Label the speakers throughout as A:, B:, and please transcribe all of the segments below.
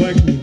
A: ใน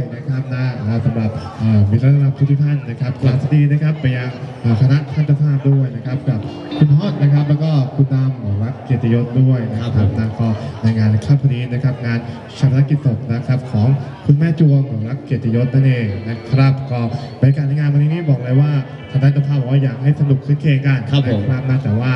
B: ดีด้วยนะครับนะอ่าสำหรับเอ่อมิตรต้อนรับทุกๆท่านนะครับกราบสวัสดีนะครับไปยังเอ่อคณะท่านเจ้าภาพด้วยนะครับกับคุณฮอดนะครับ แล้วก็คุณดำของรักเกียรติยศด้วยนะค
C: ครั
B: รั
C: บบผม
B: นะก็ในงานค่ำนี้นะครับ งานชาปนกิจศพนะครับของคุณแม่จวงของรักเกียรติยศนั่นเองนะครับก็บรรยากาศในงานวันนี้นี่บอกเลยว่าทางด้านเจ้าภาพบอกว่าอยากให้สนุกคึกเคงกัน
C: ครับผม
B: นะครับนะแต่ว่า